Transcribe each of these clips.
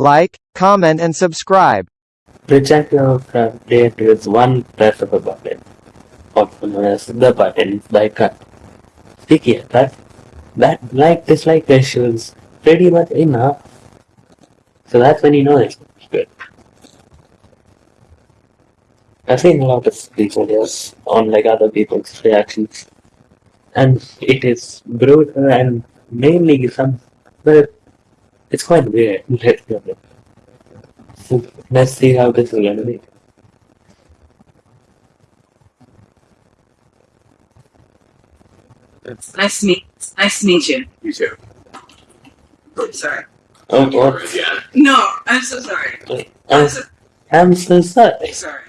like, comment and subscribe. Reject your update with one press of a button. Also known as the button like a sticky attack. That like dislike ratio is pretty much enough. So that's when you know it's good. I've seen a lot of these videos on like other people's reactions. And it is brutal and mainly some but it's quite weird. Let's be honest. So let's see how this is gonna be. Nice to meet. Nice to meet you. You too. Oh, sorry. Oh, what? Yeah. No, I'm so sorry. I'm I'm, so I'm so sorry. sorry.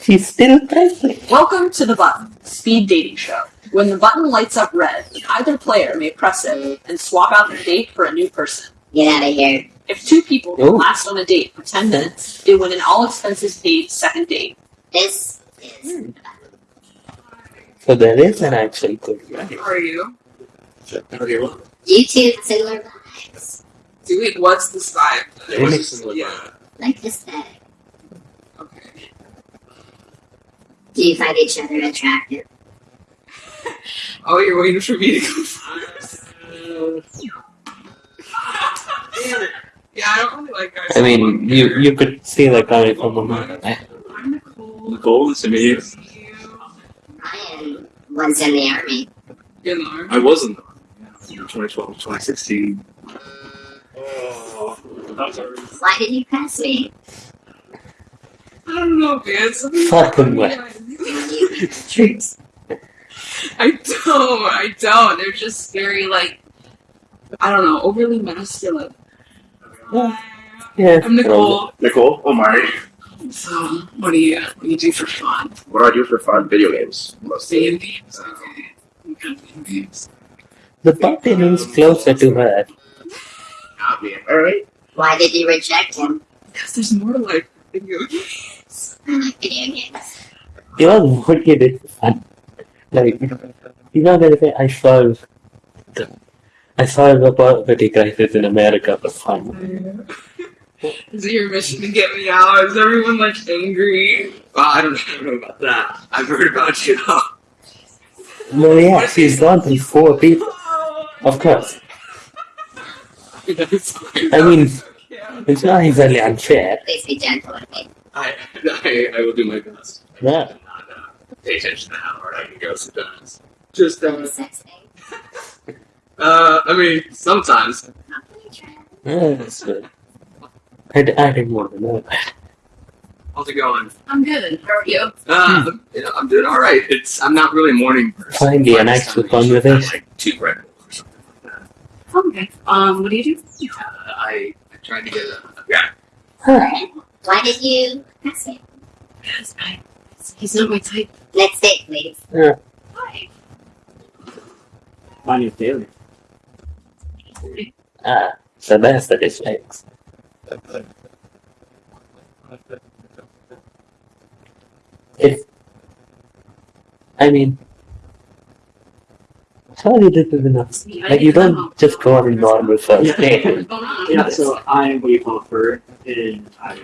She's still pressing. Welcome to the button, speed dating show. When the button lights up red, either player may press it and swap out the date for a new person. Get out of here. If two people can Ooh. last on a date for 10 minutes, they win an all expenses paid second date. This is hmm. So there is an actual good guy. How are you? Okay, well, YouTube similar vibes. Do Dude, what's this vibe? it was similar Yeah. Like this bag. Okay. Do you find each other attractive? Oh, you're waiting for me to go first. Damn it. Yeah, I don't really like guys. I mean, you you could see that coming from a man. I'm Nicole. Nicole, nice to meet you. Nice to meet you. Was in the army. You're in the army. I wasn't. 2012, 2016. Oh, that was Why did you pass me? I don't know, man. Something Fucking way. Troops. I don't. I don't. They're just very like I don't know, overly masculine. Yeah. I'm Nicole. Nicole, oh, Omari. So, what do you what do you do for fun? What do I do for fun? Video games. Mostly. Video games. Okay. Kind of video games? The button is closer to her. Not me. Alright. Why did you reject him? Because there's more to life than video games. I like video games. You know what you did fun? Like, you know the other day I solved the, I solved the poverty crisis in America for fun. Is it your mission to get me out? Is everyone like angry? Well, I don't, know about that. I've heard about you. Well, yeah, she's gone through four people. Of course. I mean, it's not exactly unfair. Please be gentle with me. I, I, I will do my best. Yeah. Not pay attention to how hard I can go sometimes. Just, The uh, sex thing. uh, I mean, sometimes. Not really trying. Yeah, that's good. I, d- I didn't want to know that. How's it going? I'm good. How are you? Uh, you know, I'm doing all right. It's I'm not really a morning person. Finally, an But actual this time I should have. Like two Red Bulls or something like that. Okay. Um, what do you do? Uh, I, I tried to get a yeah. Why did you pass me? Yes, I, he's not my type. Next date, please. Yeah. Hi. My name's Daily. Ah, so that's the dislikes. If, I mean, surely this is enough. Like, you don't just go on a normal first date. What's? Yeah, so I'm what you a fur, and I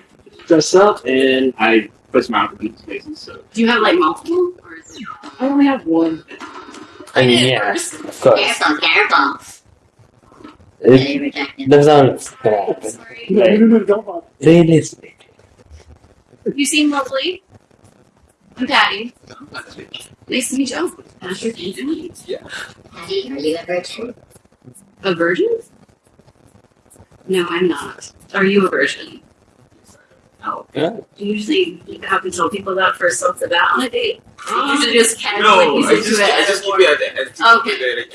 dress up and I put some outfits in spaces. So Do you have like multiple? Or is it... I only have one. I mean, yeah, of course. Careful, careful. Did It, you reject him? that's all it's gonna happen. Don't bother. Realistic. You seem lovely. I'm Patty. Nice to meet you. Patrick Anthony. Patty, are you a virgin? A virgin? No, I'm not. Are you a virgin? Oh. Yeah. You usually you have to tell people that first off the bat on a date. You usually just casually No, ease I into just, it. I as just more- keep it at the Okay. keep it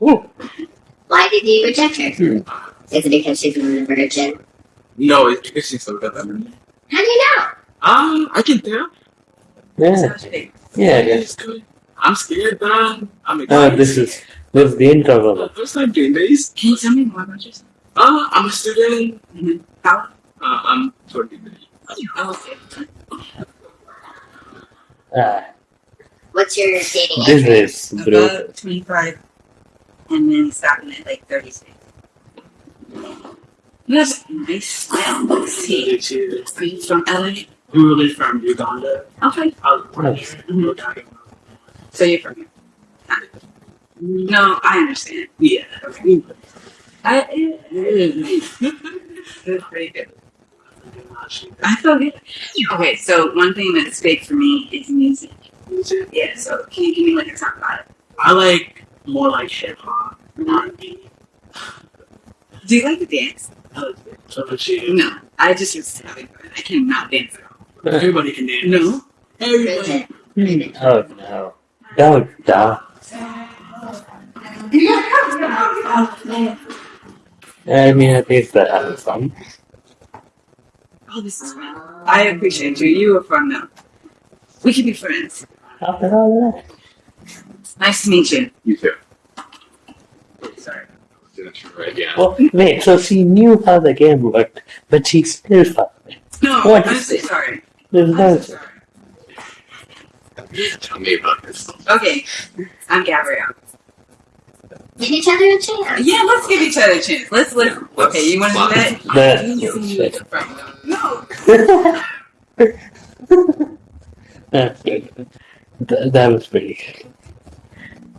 at- Why did you reject her? Hmm. Is it because she's not a virgin? No, it's because she's so good. How do you know? Um, I can tell. Yeah, yeah, yeah. It's good. I'm scared, man. I'm Uh, excited. this is this is the intro of. First time doing this. Can you tell me more about yourself? Uh, I'm a student. Mhm. How? Uh, I'm 20. Oh, okay. Ah, What's your dating this age? is brutal. About 25 and then stopping at like 36. That's nice smile. Let's see. Are you from LA? We were really from Uganda. Okay. I was born here. Mhm. So you're from here? No, I understand. Yeah. Okay. I, That's pretty good. I feel good. Okay, so one thing that's big for me is music. Yeah, so can you give me like a talk about it? I like more like hip hop, R&B. Do you like to dance? So about you? No, I just used to having fun. I cannot dance at all. Everybody can dance. No. Bridget. Bridget. Oh no. Don't die. I mean, at least that having fun. Oh, this is fun. I appreciate you. You were fun though. We can be friends. After all that. Nice to meet you. You too. Sorry. Didn't you write down? Well, wait, so she knew how the game worked, but she still fucked it. No, What I'm so it? sorry. There's I'm no. so sorry. Tell me about this. Okay, I'm Gabrielle. Give each other a chance. Yeah, let's give each other a chance. Let's let's. Okay, you want to do that? That- That's good. Th- that was pretty good.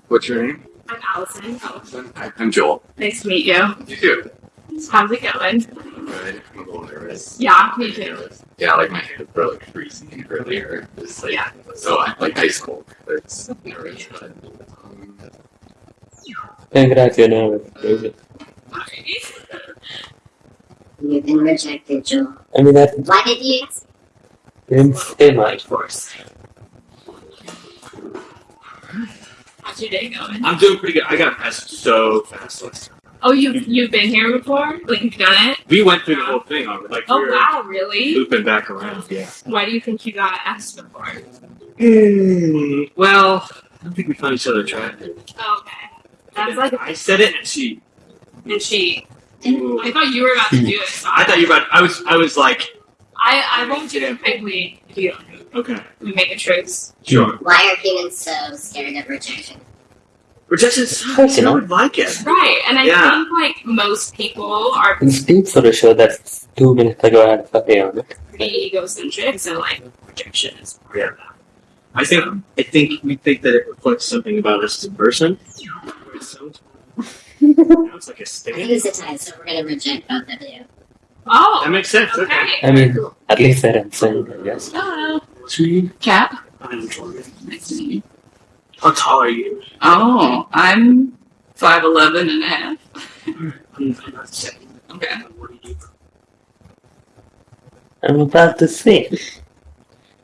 What's your name? I'm Allison. Allison. Hi, I'm Joel. Nice to meet you. You too. How's it going? Good. I'm a little nervous. Yeah, me too. Yeah, like my hands were like freezing earlier. It's like Yeah. so I like high school. It's nervous, but um, Congrats, you're nervous. David. You've been rejected, Joel. I mean, that Why did you? didn't say course. How's your day going? I'm doing pretty good. I got passed so fast. last time. Oh, you've you've been here before? Like you've done it? We went through the whole thing. on Like Oh we wow, really? looping back around. Yeah. Why do you think you got asked before? Well, I don't think we found each other attractive. Oh, okay. That's like I said it, and she. and she I thought you were about to do it. So I thought you were about. I was. I was like. I, I won't do it quickly if you Okay. we make a truce. Sure. Why are humans so scared of rejection? Rejection sucks. You know? I would like it. Right, and I Yeah. think like most people are And speak for the show that's two minutes ago I had a fucking on it. pretty egocentric, so like rejection is Yeah. I think. I think we think that it reflects something about us as a person. It sounds. Sounds like a I think stick. it's a tie, so we're gonna reject both of you. Oh That makes sense. Okay. okay. I mean, at least they're insane, I guess. Hello. Sweet. Kat. I'm Jordan. Nice to meet you. How tall are you? Oh, I'm five eleven and a half. I'm I'm not seven. Okay. What do you? I'm about to say.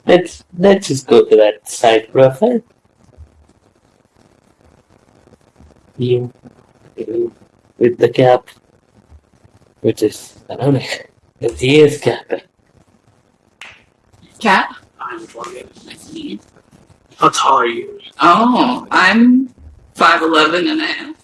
Let's let's just go to that side profile. You, you with the cap, which is ironic, because he is capping. Kat. I'm Jordan. Nice to meet you. How tall are you? Oh, I'm five eleven and a half.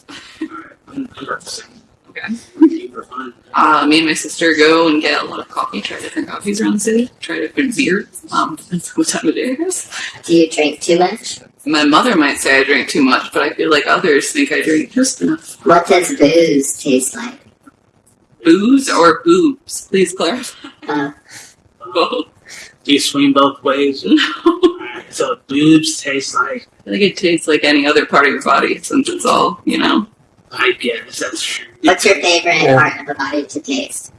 I'm, I'm about the same. Okay. For fun. Uh, me and my sister go and get a lot of coffee, try different coffees around the city, try different beers. Um, depends what time of day it is. Do you drink too much? My mother might say I drink too much, but I feel like others think I drink just enough. What does booze taste like? Booze or boobs? Please clarify. Uh, Both. Do you swing both ways? Alright, so boobs taste like I think it tastes like any other part of your body since it's all, you know. I guess that's what's your favorite Yeah. part of a body to taste?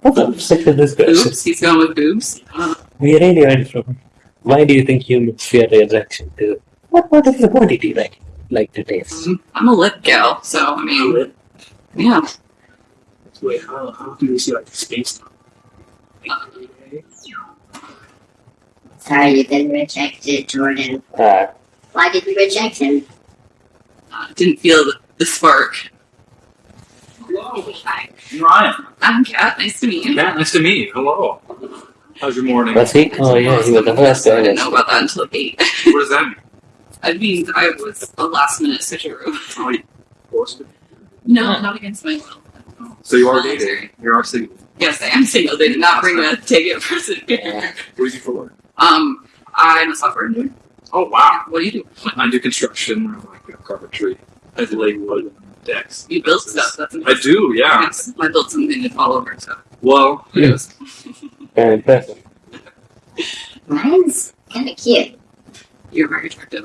What the sick of this question? Boobs? He's going with boobs. Uh, We really went from why do you think humans fear rejection to what part of the body do you like like to taste? I'm a lip gal, so I mean, yeah. Wait, how, how do you see like space time? Sorry, you've been rejected, Jordan. Uh, Why did you reject him? Uh, didn't feel the, the spark. Hi. Ryan. I'm Kat. Nice to meet you. Matt, nice to meet you. Hello. How's your morning? was he? Oh yeah, he was the first I didn't know about that until eight. What does that mean? I mean, I was a last minute switcheroo. Oh, you forced it. No, not against my will. So you are dating. You're single. Yes, I am single. They did not bring a ticket for the Yeah. What do you for work? Um, I'm a software engineer. Oh wow. What do you do? I do construction, like you know, carpentry. I do like wood. decks. You build stuff. That's I do, yeah. Yes, I built something to fall over. So Well, Yes. Very impressive. Mine's kind of cute. you're very attractive.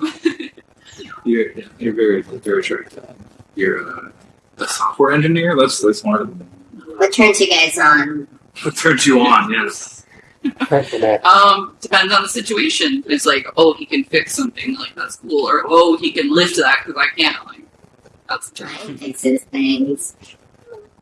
you're you're very very attractive. You're uh, a software engineer. That's that's one of the What turns you guys on? what turns you on. Yes. Thanks for that. Um, depends on the situation. It's like, oh, he can fix something, like that's cool, or oh, he can lift that because I can't. Like, that's the Ryan fixes things.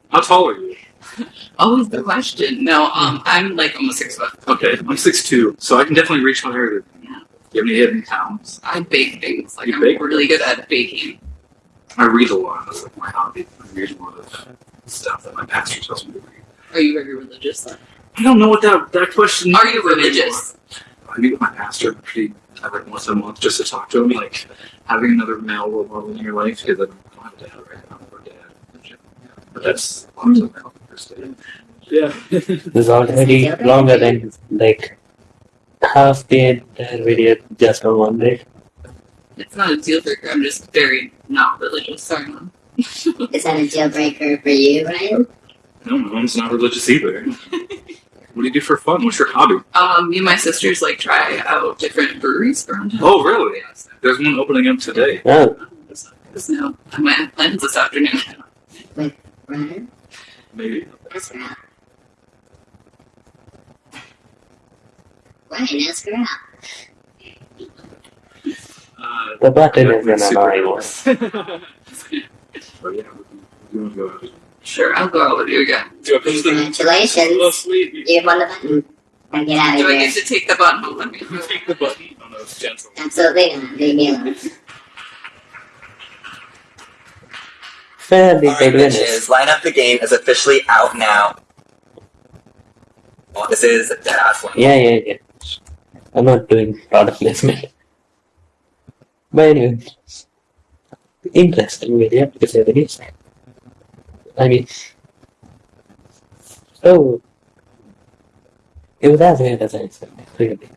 How tall are you? always the question. No, um, I'm like almost six foot. Okay, I'm six two, so I can definitely reach higher. Yeah. You have any hidden talents? I bake things. Like You I'm bake? really good at baking. I read a lot. That's like my hobby. I read a lot of stuff that my pastor tells me to read. Are you very religious? I don't know what that that question. Are you means anymore. religious? I meet with my pastor pretty like once a month just to talk to him. Like having another male role model in your life because I don't have a dad right now or dad. But that's lots of male diversity. Yeah. It's already longer than like half the entire video just on one day. It's not a deal breaker. I'm just very not religious. Sorry, mom. Is that a deal breaker for you, Ryan? no, mom's not religious either. what do you do for fun? What's your hobby? Um, me and my sisters like try out different breweries around town. Oh, really? There's one opening up today. Oh, Because no, I might have plans this afternoon. Ryan? Maybe. Ask her out. Ryan, ask her out. Uh, the button is That's an super annoying cool. yeah, we want to go out. Sure, I'll go out with you again. Do I push the? Oh, sweet. You won the button. Now get out of Do I here. get to take the button home with me? Take the button. Oh no, it's gentle. Absolutely not. Leave me alone. Fairly Alright, good winners. bitches, Line Up the Game is officially out now. Well, this is Deadass One. Yeah, yeah, yeah. I'm not doing product placement. But anyway, interesting video to say the least. I mean, oh, it was as weird as I expected, really.